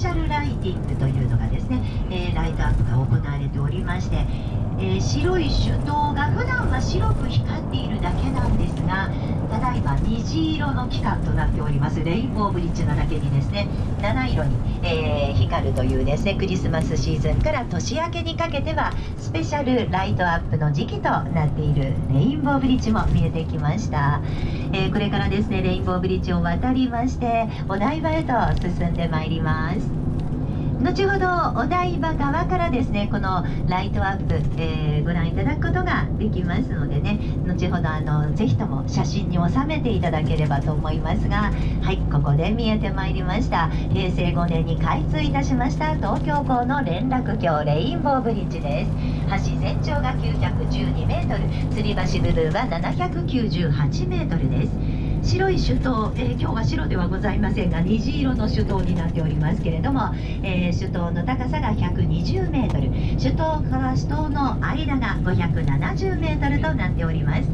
シャルライティングというのがですね、えー、ライトアップが行われておりまして、えー、白い手刀が普段は白く光っているだけなんですが虹色の期間となっております。レインボーブリッジのだけにですね七色に、えー、光るというですねクリスマスシーズンから年明けにかけてはスペシャルライトアップの時期となっているレインボーブリッジも見えてきました、えー、これからですねレインボーブリッジを渡りましてお台場へと進んでまいります。後ほどお台場側からですねこのライトアップ、えー、ご覧いただくことができますのでね後ほどあのぜひとも写真に収めていただければと思いますがはいここで見えてまいりました。平成5年に開通いたしました東京港の連絡橋レインボーブリッジです。橋全長が912メートル吊り橋部分は798メートルです。白い手刀、えー、今日は白ではございませんが虹色の手刀になっておりますけれども、えー、首都の高さが120メートル首都から首都の間が570メートルとなっております、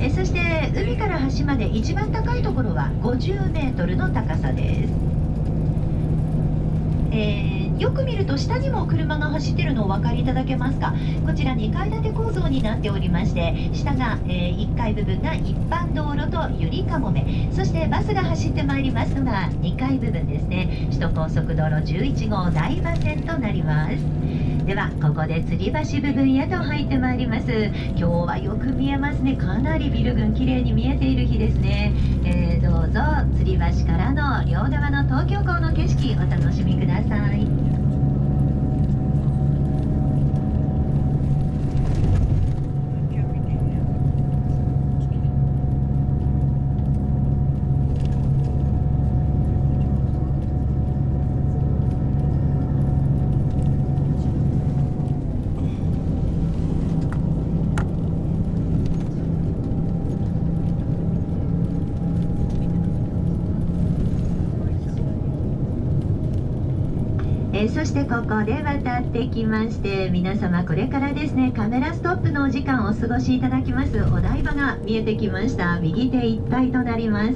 えー、そして海から橋まで一番高いところは50メートルの高さです、えーよく見ると下にも車が走ってるのお分かりいただけますか？こちら2階建て構造になっておりまして下が、えー、1階部分が一般道路とゆりかもめ。そしてバスが走ってまいりますのが2階部分ですね。首都高速道路11号台場線となります。ではここで吊り橋部分へと入ってまいります。今日はよく見えますね。かなりビル群綺麗に見えている日ですね、えー、どうぞ吊り橋からの両側の東京港の景色お楽しみください。えそしてここで渡ってきまして皆様これからですねカメラストップのお時間をお過ごしいただきます。お台場が見えてきました。右手一体となります。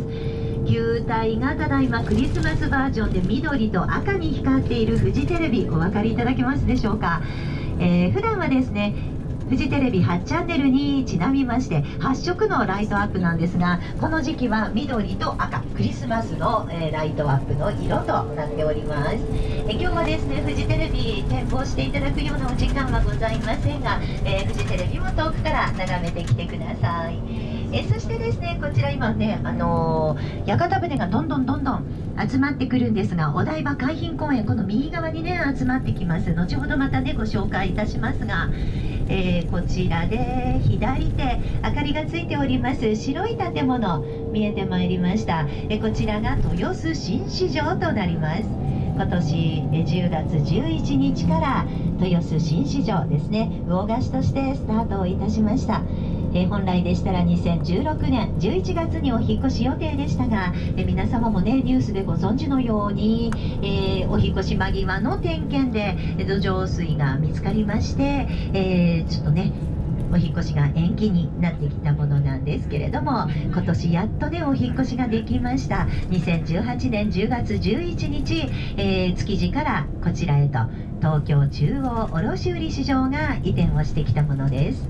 球体がただいまクリスマスバージョンで緑と赤に光っているフジテレビお分かりいただけますでしょうか、えー、普段はですねフジテレビ8チャンネルにちなみまして8色のライトアップなんですがこの時期は緑と赤クリスマスの、えー、ライトアップの色となっております、え今日はですねフジテレビ展望していただくようなお時間はございませんが、えー、フジテレビも遠くから眺めてきてください。えそしてですねこちら今ねあのー、屋形船がどんどんどんどん集まってくるんですがお台場海浜公園この右側にね集まってきます。後ほどまたねご紹介いたしますがえー、こちらで左手明かりがついております。白い建物見えてまいりました、え、こちらが豊洲新市場となります。今年10月11日から豊洲新市場ですね魚河岸としてスタートをいたしました。え本来でしたら2016年11月にお引越し予定でしたが、え皆様もねニュースでご存知のように、え、お引越し間際の点検で土壌水が見つかりまして、え、ちょっとねお引越しが延期になってきたものなんですけれども今年やっとねお引越しができました。2018年10月11日、えー、築地からこちらへと東京中央卸売市場が移転をしてきたものです。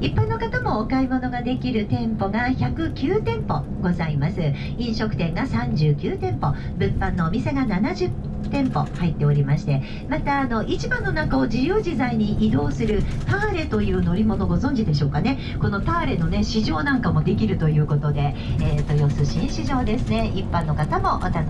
一般の方もお買い物ができる店舗が109店舗ございます。飲食店が39店舗物販のお店が70店舗入っておりましてまたあの市場の中を自由自在に移動するターレという乗り物ご存知でしょうかね。このターレのね市場なんかもできるということで、えー、豊洲新市場ですね。一般の方もお楽しみ